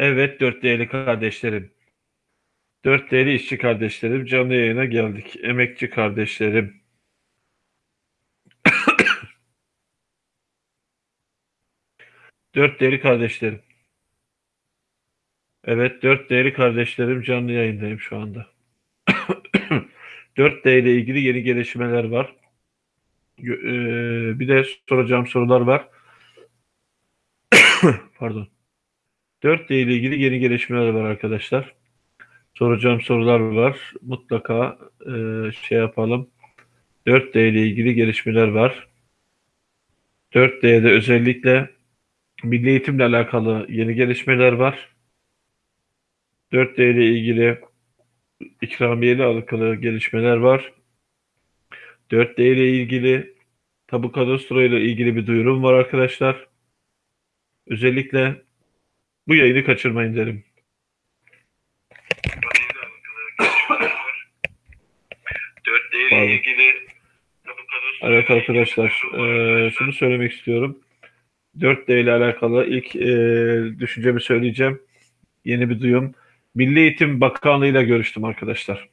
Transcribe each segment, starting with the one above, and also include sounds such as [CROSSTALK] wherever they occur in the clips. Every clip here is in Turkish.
Evet dört değerli kardeşlerim. Dört değerli işçi kardeşlerim canlı yayına geldik. Emekçi kardeşlerim. [COUGHS] dört değerli kardeşlerim. Evet dört değerli kardeşlerim canlı yayındayım şu anda. [COUGHS] dört d ile ilgili yeni gelişmeler var. Bir de soracağım sorular var. [COUGHS] Pardon. 4D ile ilgili yeni gelişmeler var arkadaşlar. Soracağım sorular var. Mutlaka e, şey yapalım. 4D ile ilgili gelişmeler var. 4D'de özellikle milli eğitimle alakalı yeni gelişmeler var. 4D ile ilgili ikramiye ile alakalı gelişmeler var. 4D ile ilgili tabu kadastro ile ilgili bir duyurum var arkadaşlar. Özellikle bu yayını kaçırmayın derim. ile ilgili Evet arkadaşlar, e, şunu söylemek istiyorum. 4D ile alakalı ilk e, düşüncemi söyleyeceğim. Yeni bir duyum. Milli Eğitim Bakanlığı ile görüştüm arkadaşlar.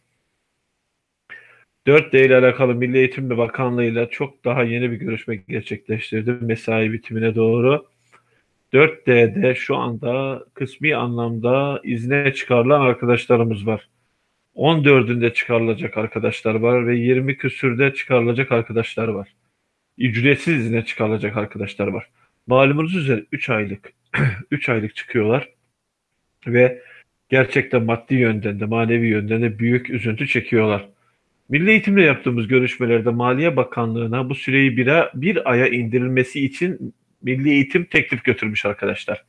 4D ile alakalı Milli Eğitim Bakanlığı ile çok daha yeni bir görüşme gerçekleştirdim mesai bitimine doğru. 4D'de şu anda kısmi anlamda izne çıkarılan arkadaşlarımız var. 14'ünde çıkarılacak arkadaşlar var ve 20 küsürde çıkarılacak arkadaşlar var. Ücretsiz izne çıkarılacak arkadaşlar var. Malumunuz üzere 3 aylık [CLEARS THROAT] 3 aylık çıkıyorlar ve gerçekten maddi yönden de manevi yönden de büyük üzüntü çekiyorlar. Milli Eğitimle yaptığımız görüşmelerde Maliye Bakanlığı'na bu süreyi bir, bir aya indirilmesi için Milli Eğitim teklif götürmüş arkadaşlar.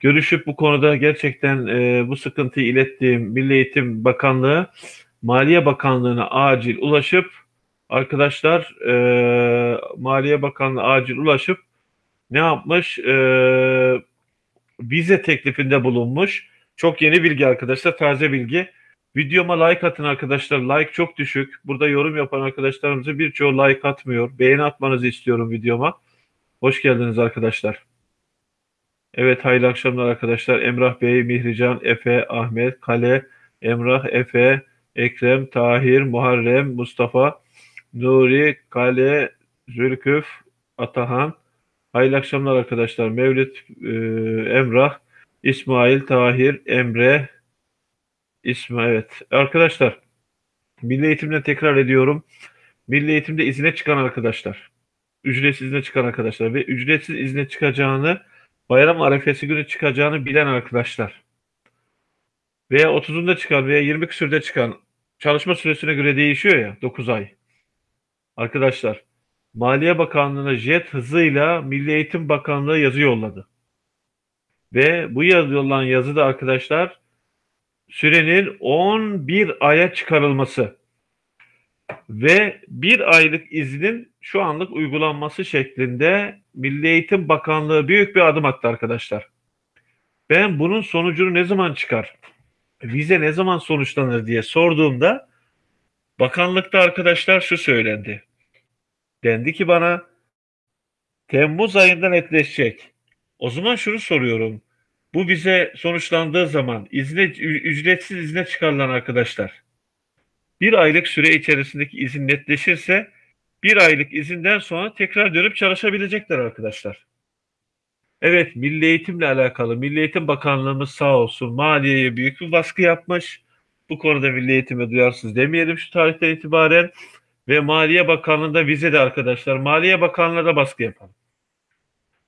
Görüşüp bu konuda gerçekten e, bu sıkıntıyı ilettiğim Milli Eğitim Bakanlığı Maliye Bakanlığı'na acil ulaşıp arkadaşlar e, Maliye Bakanlığı acil ulaşıp ne yapmış? E, vize teklifinde bulunmuş. Çok yeni bilgi arkadaşlar, taze bilgi. Videoma like atın arkadaşlar. Like çok düşük. Burada yorum yapan arkadaşlarımızın birçoğu like atmıyor. Beğeni atmanızı istiyorum videoma. Hoş geldiniz arkadaşlar. Evet hayırlı akşamlar arkadaşlar. Emrah Bey, Mihrican, Efe, Ahmet, Kale, Emrah, Efe, Ekrem, Tahir, Muharrem, Mustafa, Nuri, Kale, Zülküf, Atahan. Hayırlı akşamlar arkadaşlar. Mevlüt, e, Emrah, İsmail, Tahir, Emre, İsmail. Evet. Arkadaşlar Milli Eğitim'den tekrar ediyorum. Milli Eğitim'de izine çıkan arkadaşlar ücretsiz izne çıkan arkadaşlar ve ücretsiz izne çıkacağını bayram arefesi günü çıkacağını bilen arkadaşlar veya 30'unda çıkan veya 20 küsürde çıkan çalışma süresine göre değişiyor ya 9 ay. Arkadaşlar Maliye Bakanlığı'na jet hızıyla Milli Eğitim Bakanlığı yazı yolladı. Ve bu yazı yollanan yazıda arkadaşlar sürenin 11 aya çıkarılması ve bir aylık iznin şu anlık uygulanması şeklinde Milli Eğitim Bakanlığı büyük bir adım attı arkadaşlar. Ben bunun sonucunu ne zaman çıkar? Vize ne zaman sonuçlanır diye sorduğumda bakanlıkta arkadaşlar şu söylendi. Dendi ki bana Temmuz ayında netleşecek. O zaman şunu soruyorum. Bu vize sonuçlandığı zaman izne, ücretsiz izne çıkarılan arkadaşlar bir aylık süre içerisindeki izin netleşirse bir aylık izinden sonra tekrar dönüp çalışabilecekler arkadaşlar. Evet milli eğitimle alakalı Milli Eğitim Bakanlığımız sağ olsun maliyeye büyük bir baskı yapmış. Bu konuda milli eğitime duyarsız demeyelim şu tarihten itibaren. Ve Maliye Bakanlığı'nda vize de arkadaşlar Maliye Bakanlığı'na da baskı yapalım.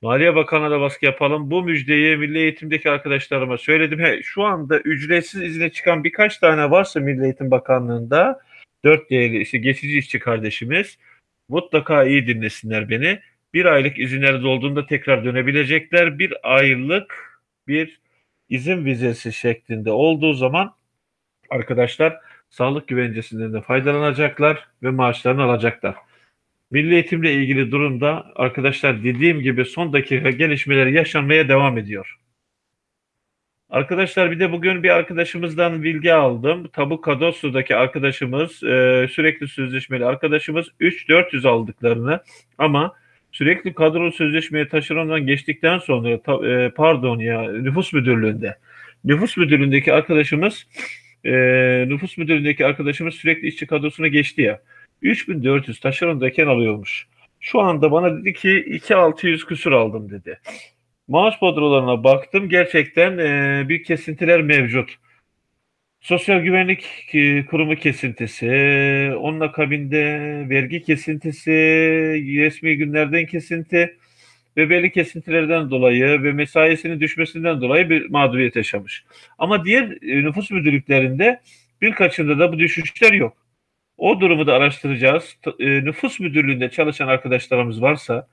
Maliye Bakanlığı'na da baskı yapalım. Bu müjdeyi Milli Eğitim'deki arkadaşlarıma söyledim. He, şu anda ücretsiz izne çıkan birkaç tane varsa Milli Eğitim Bakanlığı'nda 4 değerli işte geçici işçi kardeşimiz mutlaka iyi dinlesinler beni. Bir aylık izinleri dolduğunda tekrar dönebilecekler. Bir aylık bir izin vizesi şeklinde olduğu zaman arkadaşlar sağlık güvencesinden de faydalanacaklar ve maaşlarını alacaklar. Milli eğitimle ilgili durumda arkadaşlar dediğim gibi son dakika gelişmeleri yaşanmaya devam ediyor. Arkadaşlar bir de bugün bir arkadaşımızdan bilgi aldım. Tabu Kadoslu'daki arkadaşımız e, sürekli sözleşmeli arkadaşımız 3-400 aldıklarını ama sürekli kadro sözleşmeye taşerondan geçtikten sonra e, pardon ya nüfus müdürlüğünde nüfus müdürlüğündeki arkadaşımız e, nüfus müdürlüğündeki arkadaşımız sürekli işçi kadrosuna geçti ya. 3400 taşerondayken alıyormuş. Şu anda bana dedi ki 2600 küsur aldım dedi. Maaş bodrolarına baktım. Gerçekten e, bir kesintiler mevcut. Sosyal Güvenlik e, Kurumu kesintisi, onun akabinde vergi kesintisi, resmi günlerden kesinti ve belli kesintilerden dolayı ve mesaisinin düşmesinden dolayı bir mağduriyet yaşamış. Ama diğer e, nüfus müdürlüklerinde birkaçında da bu düşüşler yok. O durumu da araştıracağız. E, Nüfus müdürlüğünde çalışan arkadaşlarımız varsa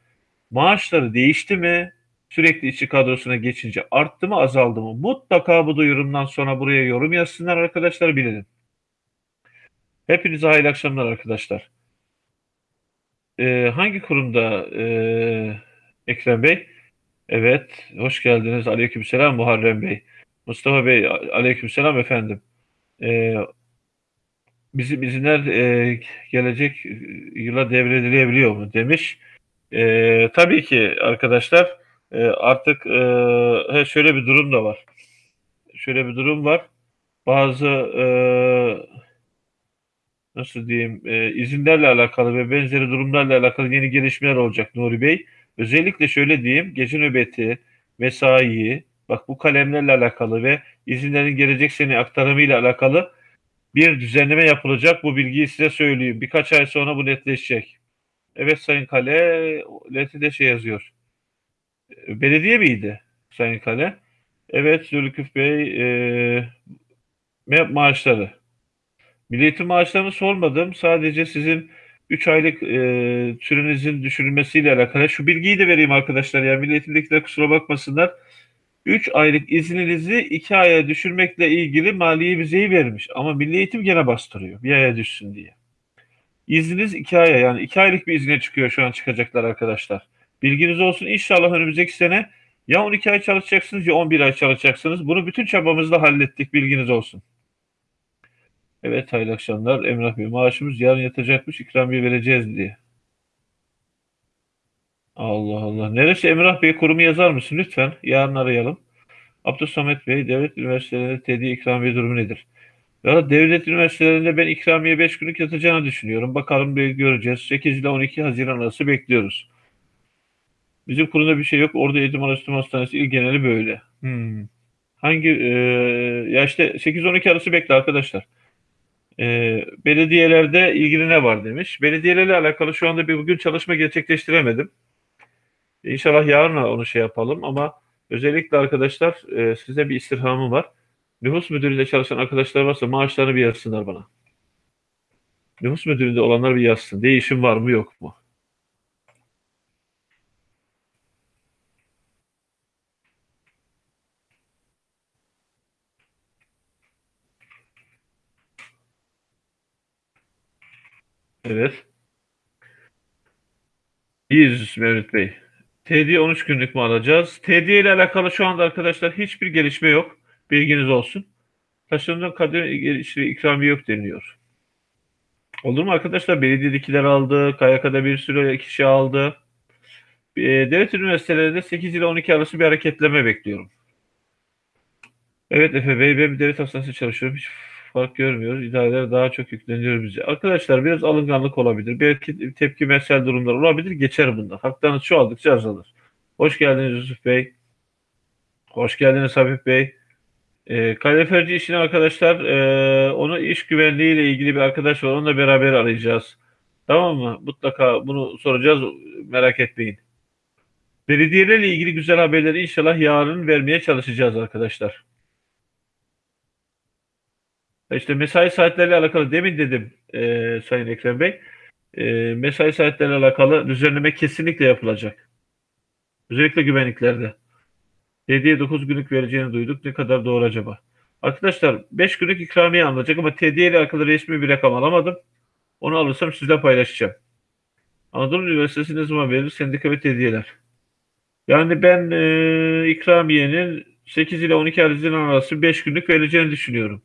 maaşları değişti mi? Sürekli işçi kadrosuna geçince arttı mı azaldı mı? Mutlaka bu duyurumdan sonra buraya yorum yazsınlar arkadaşlar bilelim. Hepinize hayırlı akşamlar arkadaşlar. Ee, hangi kurumda ee, Ekrem Bey? Evet, hoş geldiniz. Aleykümselam Muharrem Bey. Mustafa Bey, aleykümselam efendim. Ee, bizim izinler ee, gelecek yıla devredilebiliyor mu demiş. Ee, tabii ki arkadaşlar ee, artık ee, şöyle bir durum da var. Şöyle bir durum var. Bazı ee, nasıl diyeyim e, izinlerle alakalı ve benzeri durumlarla alakalı yeni gelişmeler olacak Nuri Bey. Özellikle şöyle diyeyim gece nöbeti, mesai, bak bu kalemlerle alakalı ve izinlerin gelecek sene aktarımıyla alakalı bir düzenleme yapılacak. Bu bilgiyi size söyleyeyim. Birkaç ay sonra bu netleşecek. Evet Sayın Kale, LT'de şey yazıyor. Belediye miydi Sayın Kale? Evet Zülküf Bey, e, MEP maaşları. Milli eğitim maaşlarını sormadım. Sadece sizin 3 aylık e, sürenizin düşürülmesiyle alakalı. Şu bilgiyi de vereyim arkadaşlar. Ya Milli Eğitim'dekiler kusura bakmasınlar. 3 aylık izninizi 2 aya düşürmekle ilgili maliye vizeyi vermiş. Ama Milli Eğitim gene bastırıyor. Bir aya düşsün diye. İzniniz 2 aya yani 2 aylık bir izne çıkıyor şu an çıkacaklar arkadaşlar. Bilginiz olsun İnşallah önümüzdeki sene ya 12 ay çalışacaksınız ya 11 ay çalışacaksınız. Bunu bütün çabamızla hallettik bilginiz olsun. Evet hayırlı akşamlar. Emrah Bey maaşımız yarın yatacakmış ikramiye vereceğiz diye. Allah Allah. Neresi Emrah Bey kurumu yazar mısın lütfen? Yarın arayalım. Abdülsamet Bey devlet üniversitelerinde TD ikramiye durumu nedir? Ya devlet üniversitelerinde ben ikramiye 5 günlük yatacağını düşünüyorum. Bakalım bir göreceğiz. 8 ile 12 Haziran arası bekliyoruz. Bizim kurumda bir şey yok. Orada Eğitim Araştırma Hastanesi il geneli böyle. Hmm. Hangi e, ya işte 8-12 arası bekle arkadaşlar. E, belediyelerde ilgili ne var demiş. Belediyelerle alakalı şu anda bir bugün çalışma gerçekleştiremedim. İnşallah yarın onu şey yapalım ama özellikle arkadaşlar e, size bir istirhamım var. Nüfus müdürlüğünde çalışan arkadaşlar varsa maaşlarını bir yazsınlar bana. Nüfus müdürlüğünde olanlar bir yazsın. Değişim var mı yok mu? Evet. İyiyiz Mevlüt Bey. TD 13 günlük mü alacağız? TD ile alakalı şu anda arkadaşlar hiçbir gelişme yok. Bilginiz olsun. Taşındığı kadir işte ikramiye yok deniliyor. Olur mu arkadaşlar? Belediyedekiler aldı. KYK'da bir sürü kişi aldı. E, devlet üniversitelerinde 8 ile 12 arası bir hareketleme bekliyorum. Evet Efe Bey, ben bir devlet hastanesi çalışıyorum. Hiç fark görmüyoruz. İdareler daha çok yükleniyor bize. Arkadaşlar biraz alınganlık olabilir. Belki tepkimesel durumlar olabilir. Geçer bunlar. Haklarınız çoğaldıkça azalır. Hoş geldiniz Yusuf Bey. Hoş geldiniz Habib Bey. E, kaloriferci işini arkadaşlar e, onu iş güvenliği ile ilgili bir arkadaş var. Onunla beraber arayacağız. Tamam mı? Mutlaka bunu soracağız. Merak etmeyin. Belediyelerle ilgili güzel haberleri inşallah yarın vermeye çalışacağız arkadaşlar. İşte mesai saatleriyle alakalı demin dedim e, Sayın Ekrem Bey. E, mesai saatleriyle alakalı düzenleme kesinlikle yapılacak. Özellikle güvenliklerde. 7'ye 9 günlük vereceğini duyduk. Ne kadar doğru acaba? Arkadaşlar 5 günlük ikramiye alınacak ama TD ile alakalı resmi bir rakam alamadım. Onu alırsam sizle paylaşacağım. Anadolu Üniversitesi ne zaman verir? Sendika ve TD'ler. Yani ben e, ikramiyenin 8 ile 12 Haziran arası 5 günlük verileceğini düşünüyorum.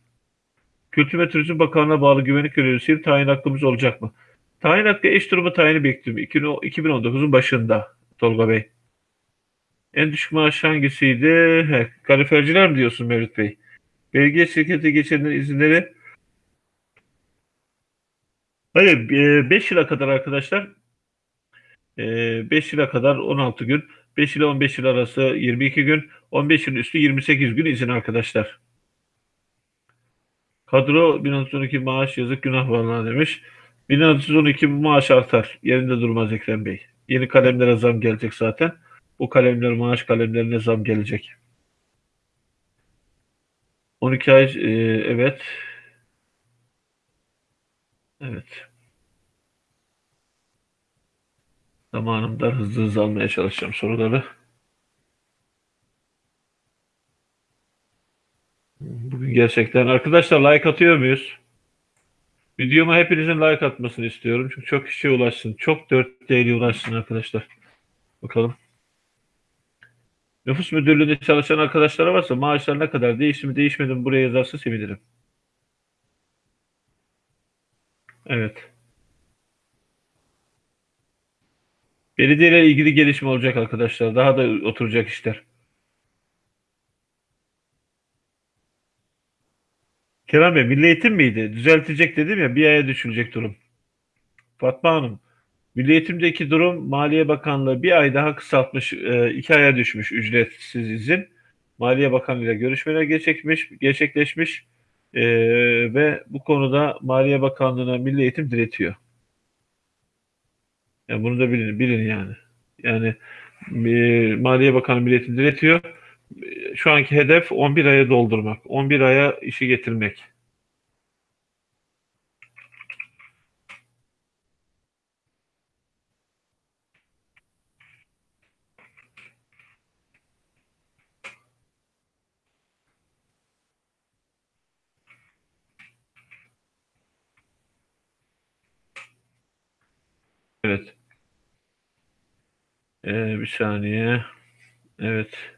Kültür ve Turizm Bakanlığı'na bağlı güvenlik görevlisi tayin hakkımız olacak mı? Tayin hakkı eş durumu tayini bekliyorum. 2019'un başında Tolga Bey. En düşük maaş hangisiydi? He, kaliferciler mi diyorsun Mevlüt Bey? Belediye şirketi geçirilen izinleri Hayır, 5 yıla kadar arkadaşlar 5 yıla kadar 16 gün, 5 ile 15 yıl arası 22 gün, 15 yılın üstü 28 gün izin arkadaşlar. Kadro 1612 maaş yazık günah vallahi demiş. 1612 maaş artar. Yerinde durmaz Ekrem Bey. Yeni kalemlere zam gelecek zaten. Bu kalemler maaş kalemlerine zam gelecek. 12 ay e, evet. Evet. Zamanımda hızlı hızlı almaya çalışacağım soruları. Bugün gerçekten arkadaşlar like atıyor muyuz? Videoma hepinizin like atmasını istiyorum. Çünkü çok kişiye ulaşsın. Çok 4 değeri ulaşsın arkadaşlar. Bakalım. Nüfus müdürlüğünde çalışan arkadaşlara varsa maaşlar ne kadar değişti mi değişmedi mi buraya yazarsa sevinirim. Evet. Belediyeyle ilgili gelişme olacak arkadaşlar. Daha da oturacak işler. Kerem Bey, Milli Eğitim miydi? Düzeltecek dedim ya, bir aya düşülecek durum. Fatma Hanım, Milli Eğitim'deki durum Maliye Bakanlığı bir ay daha kısaltmış, e, iki aya düşmüş ücretsiz izin. Maliye Bakanlığı ile görüşmeler gerçekleşmiş, gerçekleşmiş e, ve bu konuda Maliye Bakanlığı'na Milli Eğitim diretiyor. Yani bunu da bilin, bilin yani. Yani e, Maliye Bakanı Milli Eğitim diretiyor. Şu anki hedef 11 aya doldurmak, 11 aya işi getirmek. Evet. Ee, bir saniye. Evet.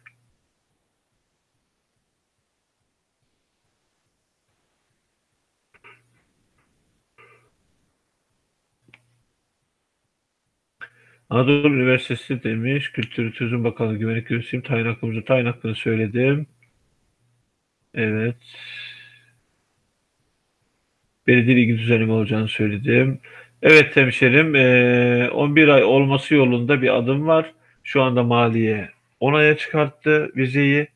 Anadolu Üniversitesi demiş. Kültür Turizm Bakanlığı Güvenlik Görevlisiyim. Tayin hakkımızı tayin hakkını söyledim. Evet. Belediye ilgi düzenleme olacağını söyledim. Evet hemşerim, 11 ay olması yolunda bir adım var. Şu anda maliye 10 aya çıkarttı vizeyi.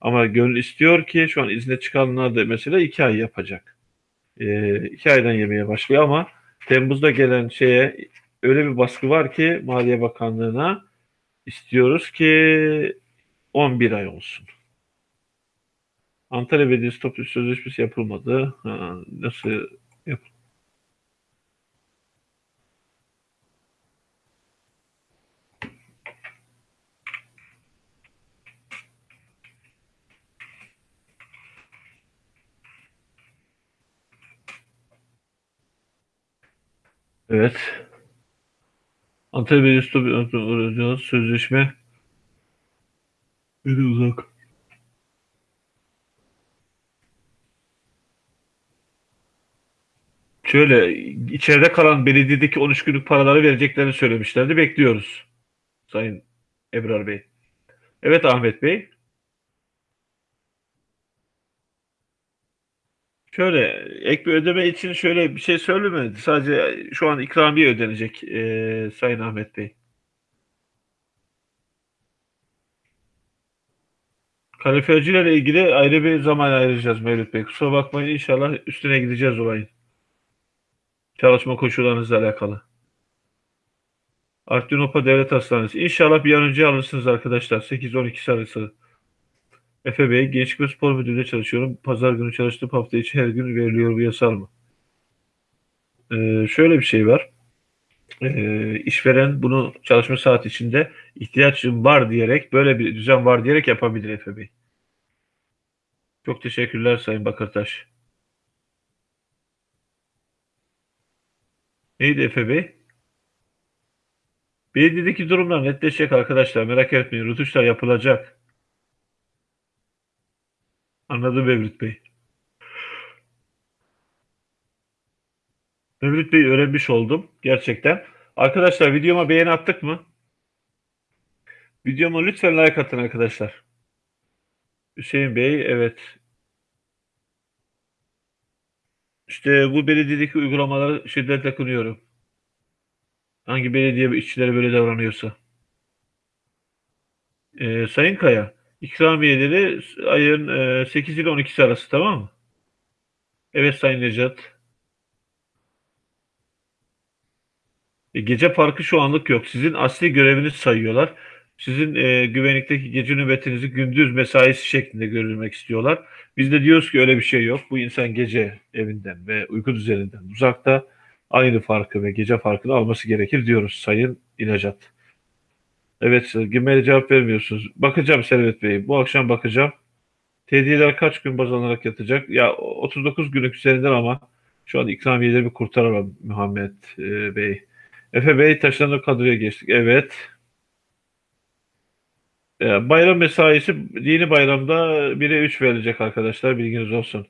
Ama gönül istiyor ki şu an izne çıkanlar da mesela 2 ay yapacak. 2 aydan yemeye başlıyor ama Temmuz'da gelen şeye öyle bir baskı var ki Maliye Bakanlığı'na istiyoruz ki 11 ay olsun. Antalya Belediyesi toplu sözleşmesi yapılmadı. Ha, nasıl yap Evet. Antalya Belediyesi sözleşme Beni uzak. Şöyle içeride kalan belediyedeki 13 günlük paraları vereceklerini söylemişlerdi. Bekliyoruz. Sayın Ebrar Bey. Evet Ahmet Bey. Şöyle ek bir ödeme için şöyle bir şey söylemedi. Sadece şu an ikramiye ödenecek e, Sayın Ahmet Bey. Kalorifercilerle ilgili ayrı bir zaman ayıracağız Mevlüt Bey. Kusura bakmayın inşallah üstüne gideceğiz olayın. Çalışma koşullarınızla alakalı. Artvin Devlet Hastanesi. İnşallah bir an önce alırsınız arkadaşlar. 8-12 arası. Efe Bey, Gençlik ve Spor Müdürlüğü'nde çalışıyorum. Pazar günü çalıştığım hafta içi her gün veriliyor bu yasal mı? Ee, şöyle bir şey var. Ee, işveren bunu çalışma saat içinde ihtiyacım var diyerek, böyle bir düzen var diyerek yapabilir Efe Bey. Çok teşekkürler Sayın Bakırtaş. Neydi Efe Bey? Belediyedeki durumlar netleşecek arkadaşlar. Merak etmeyin. Rutuşlar yapılacak. Anladım Mevlüt Bey. Mevlüt Bey öğrenmiş oldum. Gerçekten. Arkadaşlar videoma beğeni attık mı? Videoma lütfen like atın arkadaşlar. Hüseyin Bey evet. İşte bu belediyedeki uygulamaları şiddetle kınıyorum. Hangi belediye işçileri böyle davranıyorsa. Ee, Sayın Kaya, ikramiyeleri ayın e, 8 ile 12'si arası tamam mı? Evet Sayın Necat. E, gece parkı şu anlık yok. Sizin asli göreviniz sayıyorlar. Sizin e, güvenlikteki gece nöbetinizi gündüz mesaisi şeklinde görülmek istiyorlar. Biz de diyoruz ki öyle bir şey yok. Bu insan gece evinden ve uyku düzeninden uzakta aynı farkı ve gece farkını alması gerekir diyoruz Sayın İnacat. Evet, Gmail'e cevap vermiyorsunuz. Bakacağım Servet Bey. Bu akşam bakacağım. Tediyeler kaç gün baz alınarak yatacak? Ya 39 günlük üzerinden ama şu an ikramiyeleri bir kurtaramam Muhammed e, Bey. Efe Bey taşlanır kadroya geçtik. Evet. E, bayram mesaisi dini bayramda 1'e 3 verilecek arkadaşlar. Bilginiz olsun.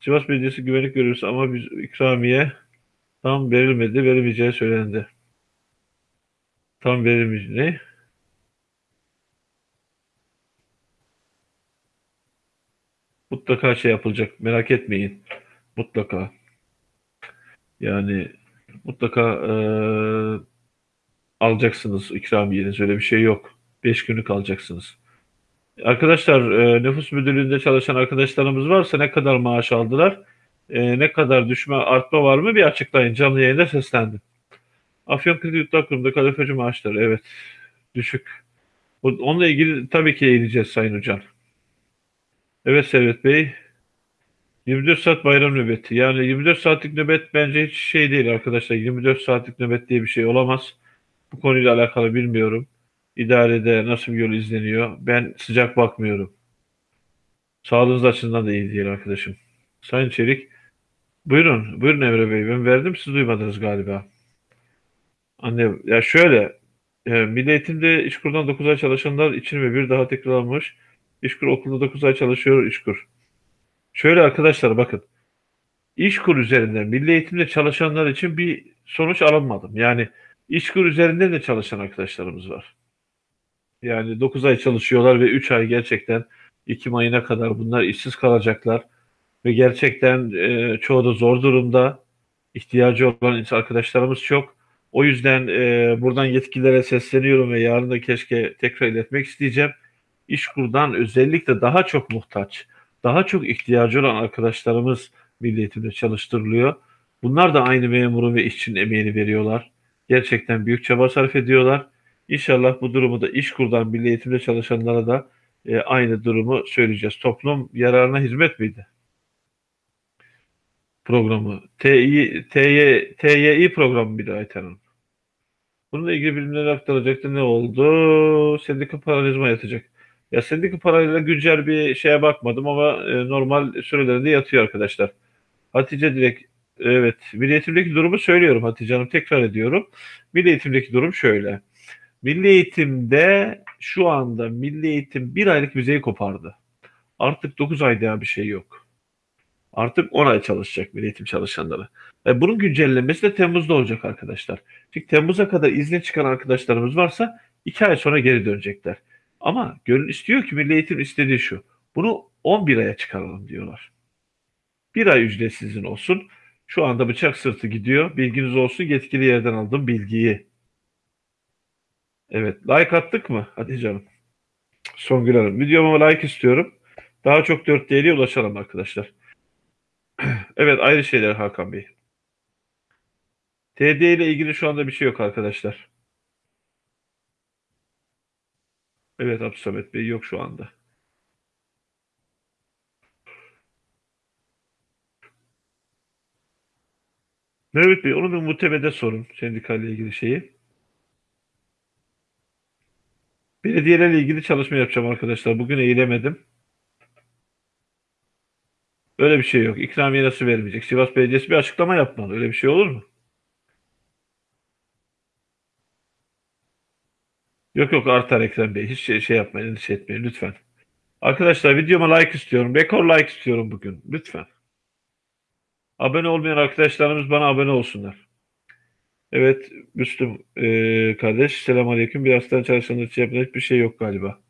Sivas Belediyesi güvenlik görevlisi ama biz ikramiye tam verilmedi. Verilmeyeceği söylendi. Tam verilmeyecek. Mutlaka şey yapılacak. Merak etmeyin. Mutlaka. Yani mutlaka eee, alacaksınız ikramiyeniz. Öyle bir şey yok. 5 günlük alacaksınız. Arkadaşlar e, nüfus müdürlüğünde çalışan arkadaşlarımız varsa ne kadar maaş aldılar? E, ne kadar düşme artma var mı? Bir açıklayın. Canlı yayında seslendim. Afyon Kredi Yurtlar Kurumu'nda kalorifeci maaşları evet düşük. Onunla ilgili tabii ki eğileceğiz Sayın Hocam. Evet Servet Bey. 24 saat bayram nöbeti. Yani 24 saatlik nöbet bence hiç şey değil arkadaşlar. 24 saatlik nöbet diye bir şey olamaz. Bu konuyla alakalı bilmiyorum. İdarede nasıl bir yol izleniyor. Ben sıcak bakmıyorum. Sağlığınız açısından da iyi değil arkadaşım. Sayın Çelik. Buyurun. Buyurun Emre Bey. Ben verdim siz duymadınız galiba. Anne ya şöyle e, Milli Eğitim'de İşkur'dan 9 ay çalışanlar için ve bir daha tekrarlanmış. İşkur okulda 9 ay çalışıyor İşkur. Şöyle arkadaşlar bakın. İşkur üzerinden milli eğitimde çalışanlar için bir sonuç alınmadım. Yani İşkur üzerinden de çalışan arkadaşlarımız var. Yani 9 ay çalışıyorlar ve 3 ay gerçekten Ekim ayına kadar bunlar işsiz kalacaklar. Ve gerçekten e, çoğu da zor durumda. İhtiyacı olan arkadaşlarımız çok. O yüzden e, buradan yetkililere sesleniyorum ve yarın da keşke tekrar iletmek isteyeceğim. İşkur'dan özellikle daha çok muhtaç, daha çok ihtiyacı olan arkadaşlarımız milli eğitimde çalıştırılıyor. Bunlar da aynı memurun ve işçinin emeğini veriyorlar. Gerçekten büyük çaba sarf ediyorlar. İnşallah bu durumu da İşkur'dan milli eğitimde çalışanlara da e, aynı durumu söyleyeceğiz. Toplum yararına hizmet miydi? Programı. Tİ, TY, TYİ programı bir daha Ayten Hanım. Bununla ilgili bilimler aktaracaktı. Ne oldu? Sendika paralizma yatacak. Ya sendika parayla güncel bir şeye bakmadım ama e, normal sürelerinde yatıyor arkadaşlar. Hatice direkt evet Milli Eğitim'deki durumu söylüyorum Hatice Hanım tekrar ediyorum. Milli Eğitim'deki durum şöyle. Milli Eğitim'de şu anda Milli Eğitim bir aylık vizeyi kopardı. Artık 9 ay daha bir şey yok. Artık 10 ay çalışacak Milli Eğitim çalışanları. E, bunun güncellenmesi de Temmuz'da olacak arkadaşlar. Çünkü Temmuz'a kadar izne çıkan arkadaşlarımız varsa 2 ay sonra geri dönecekler. Ama gönül istiyor ki Milli Eğitim istediği şu. Bunu 11 aya çıkaralım diyorlar. Bir ay ücretsizin olsun. Şu anda bıçak sırtı gidiyor. Bilginiz olsun yetkili yerden aldım bilgiyi. Evet. Like attık mı? Hadi canım. Songül Hanım. Videoma like istiyorum. Daha çok 4 değeri ulaşalım arkadaşlar. [CLEARS THROAT] evet ayrı şeyler Hakan Bey. TD ile ilgili şu anda bir şey yok arkadaşlar. Evet Abdülsamet Bey yok şu anda. Mehmet Bey onu bir muhtebede sorun sendikayla ilgili şeyi. Belediyelerle ilgili çalışma yapacağım arkadaşlar. Bugün eğilemedim. Öyle bir şey yok. İkramiye nasıl vermeyecek? Sivas Belediyesi bir açıklama yapmalı. Öyle bir şey olur mu? Yok yok artar Ekrem Bey. Hiç şey, şey yapmayın, endişe etmeyin lütfen. Arkadaşlar videoma like istiyorum. Rekor like istiyorum bugün. Lütfen. Abone olmayan arkadaşlarımız bana abone olsunlar. Evet Müslüm eee, kardeş. Selamünaleyküm. Bir hastane çalışanlar için yapacak hiçbir şey yok galiba.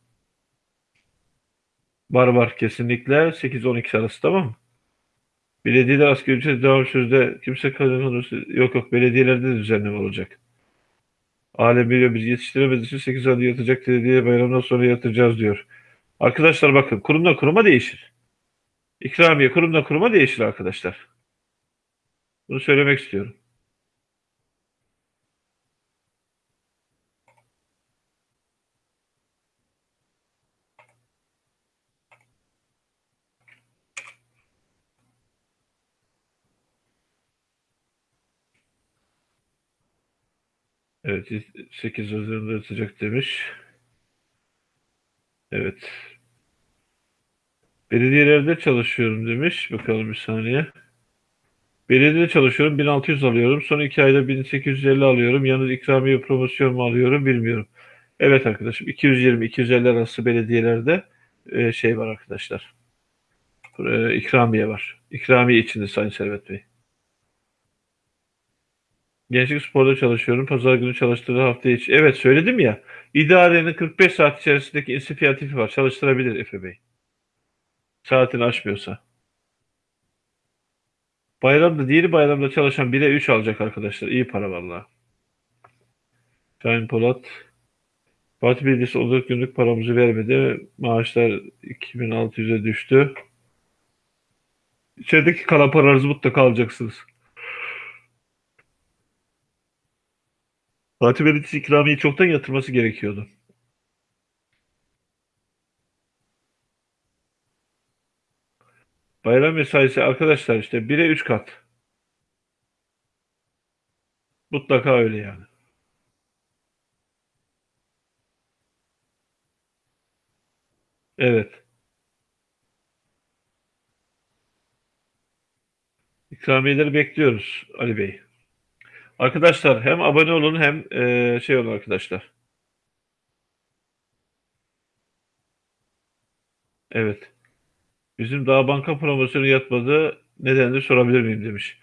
Var var kesinlikle. 8-12 arası tamam mı? Belediyeler asgari ücret devam sözde kimse kazanırsa yok yok belediyelerde de düzenleme olacak. Alem biliyor biz yetiştiremediğimiz için 8 ayda yatacak belediye bayramdan sonra yatıracağız diyor. Arkadaşlar bakın kurumdan kuruma değişir. İkramiye kurumdan kuruma değişir arkadaşlar. Bunu söylemek istiyorum. Evet 8 Haziran'da yatacak demiş. Evet. Belediyelerde çalışıyorum demiş. Bakalım bir saniye. Belediyede çalışıyorum. 1600 alıyorum. Son iki ayda 1850 alıyorum. Yalnız ikramiye promosyon mu alıyorum bilmiyorum. Evet arkadaşım 220-250 arası belediyelerde e, şey var arkadaşlar. E, ikramiye var. İkramiye içinde Sayın Servet Bey. Gençlik Spor'da çalışıyorum. Pazar günü çalıştığı hafta içi. Evet söyledim ya. İdarenin 45 saat içerisindeki inisiyatifi var. Çalıştırabilir Efe Bey. Saatini aşmıyorsa. Bayramda, diğeri bayramda çalışan 1'e 3 alacak arkadaşlar. İyi para valla. Şahin Polat. Fatih Belediyesi 14 günlük paramızı vermedi. Maaşlar 2600'e düştü. İçerideki kalan paranızı mutlaka alacaksınız. Fatih Belediyesi ikramiyeyi çoktan yatırması gerekiyordu. Bayram mesaisi arkadaşlar işte 1'e 3 kat. Mutlaka öyle yani. Evet. İkramiyeleri bekliyoruz Ali Bey. Arkadaşlar hem abone olun hem e, şey olun arkadaşlar. Evet. Bizim daha banka promosyonu yatmadı. Nedenini sorabilir miyim demiş.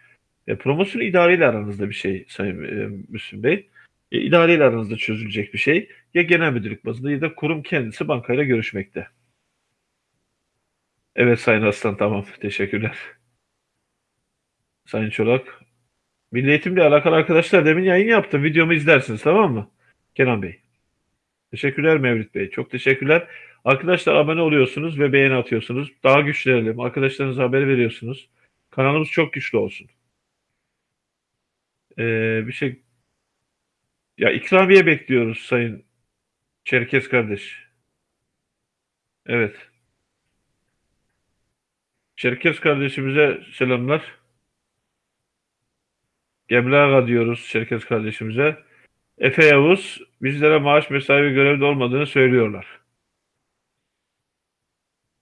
E, promosyon idareyle aranızda bir şey Sayın e, Müslüm Bey. E, idareyle aranızda çözülecek bir şey. Ya genel müdürlük bazında ya da kurum kendisi bankayla görüşmekte. Evet Sayın Aslan tamam. Teşekkürler. Sayın Çolak. Milli Eğitimle alakalı arkadaşlar demin yayın yaptım. Videomu izlersiniz tamam mı? Kenan Bey. Teşekkürler Mevlüt Bey. Çok teşekkürler. Arkadaşlar abone oluyorsunuz ve beğeni atıyorsunuz. Daha güçlenelim. Arkadaşlarınıza haber veriyorsunuz. Kanalımız çok güçlü olsun. Ee, bir şey ya ikramiye bekliyoruz Sayın Çerkez kardeş. Evet. Çerkez kardeşimize selamlar. Gemli Ağa diyoruz Çerkez kardeşimize. Efe Yavuz bizlere maaş mesai görevde olmadığını söylüyorlar.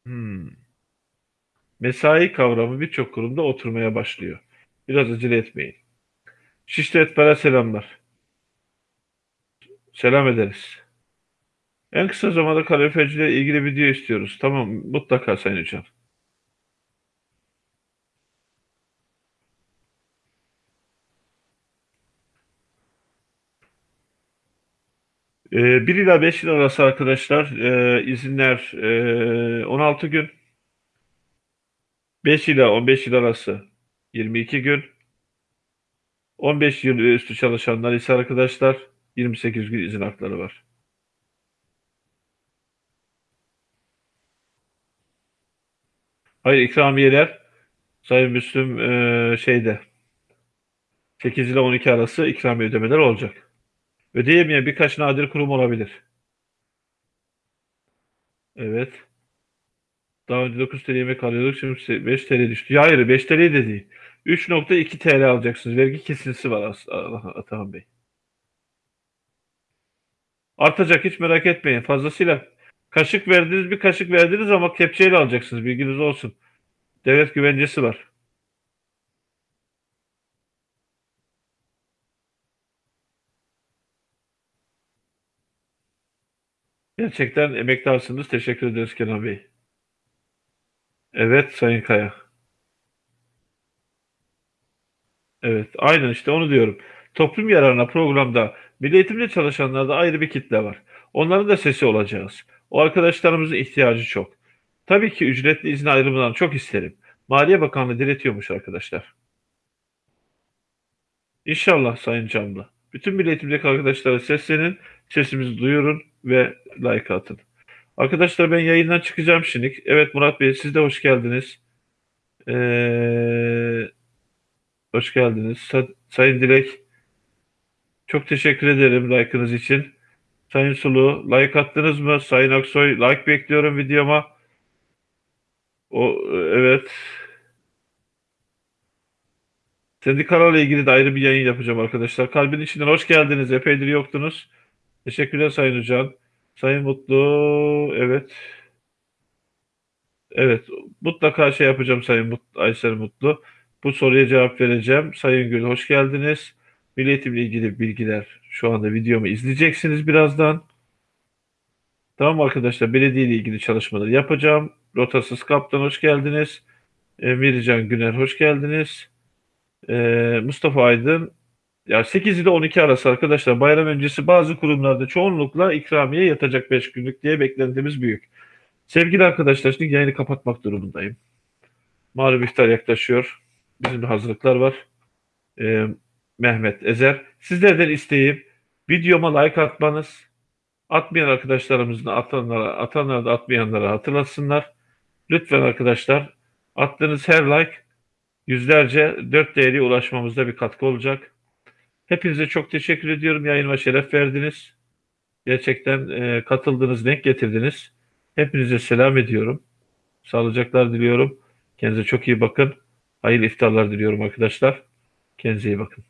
Hmm. Mesai kavramı birçok kurumda oturmaya başlıyor. Biraz acele etmeyin. Şişli Etber'e selamlar. Selam ederiz. En kısa zamanda kalorifeciyle ilgili video istiyoruz. Tamam mutlaka Sayın Hocam. Ee, 1 ila 5 yıl arası arkadaşlar e, izinler e, 16 gün. 5 ila 15 yıl arası 22 gün. 15 yıl ve üstü çalışanlar ise arkadaşlar 28 gün izin hakları var. Hayır ikramiyeler Sayın Müslüm e, şeyde 8 ile 12 arası ikramiye ödemeler olacak. Ödeyemeyen birkaç nadir kurum olabilir. Evet. Daha önce 9 TL yemek alıyorduk. Şimdi 5 TL düştü. Ya hayır 5 TL de değil. 3.2 TL alacaksınız. Vergi kesintisi var Atahan Bey. Artacak hiç merak etmeyin. Fazlasıyla kaşık verdiniz bir kaşık verdiniz ama kepçeyle alacaksınız. Bilginiz olsun. Devlet güvencesi var. Gerçekten emektarsınız. Teşekkür ederiz Kenan Bey. Evet Sayın Kaya. Evet, aynen işte onu diyorum. Toplum yararına programda milli eğitimde çalışanlarda ayrı bir kitle var. Onların da sesi olacağız. O arkadaşlarımızın ihtiyacı çok. Tabii ki ücretli izin ayrımından çok isterim. Maliye Bakanlığı diretiyormuş arkadaşlar. İnşallah Sayın Camlı. Bütün Milli Eğitim'deki arkadaşlara seslenin, sesimizi duyurun ve like atın. Arkadaşlar ben yayından çıkacağım şimdi. Evet Murat Bey siz de hoş geldiniz. Ee, hoş geldiniz. Sa- Sayın Dilek çok teşekkür ederim like'ınız için. Sayın Sulu like attınız mı? Sayın Aksoy like bekliyorum videoma. O evet. Sendikalarla ilgili de ayrı bir yayın yapacağım arkadaşlar. Kalbin içinden hoş geldiniz. Epeydir yoktunuz. Teşekkürler Sayın Hocam. Sayın Mutlu, evet. Evet, mutlaka şey yapacağım Sayın Mutlu, Aysel Mutlu. Bu soruya cevap vereceğim. Sayın Gül, hoş geldiniz. Milli ilgili bilgiler şu anda videomu izleyeceksiniz birazdan. Tamam arkadaşlar, belediye ile ilgili çalışmaları yapacağım. Rotasız Kaptan hoş geldiniz. Emircan Güner hoş geldiniz. Ee, Mustafa Aydın ya 8 ile 12 arası arkadaşlar bayram öncesi bazı kurumlarda çoğunlukla ikramiye yatacak 5 günlük diye beklentimiz büyük. Sevgili arkadaşlar şimdi yayını kapatmak durumundayım. Malum iftar yaklaşıyor. Bizim de hazırlıklar var. Ee, Mehmet Ezer. Sizlerden isteğim videoma like atmanız. Atmayan arkadaşlarımızın atanlara, atanlara da atmayanlara hatırlatsınlar. Lütfen arkadaşlar attığınız her like yüzlerce dört değeri ulaşmamızda bir katkı olacak. Hepinize çok teşekkür ediyorum. Yayınıma şeref verdiniz. Gerçekten e, katıldınız, denk getirdiniz. Hepinize selam ediyorum. Sağlıcaklar diliyorum. Kendinize çok iyi bakın. Hayırlı iftarlar diliyorum arkadaşlar. Kendinize iyi bakın.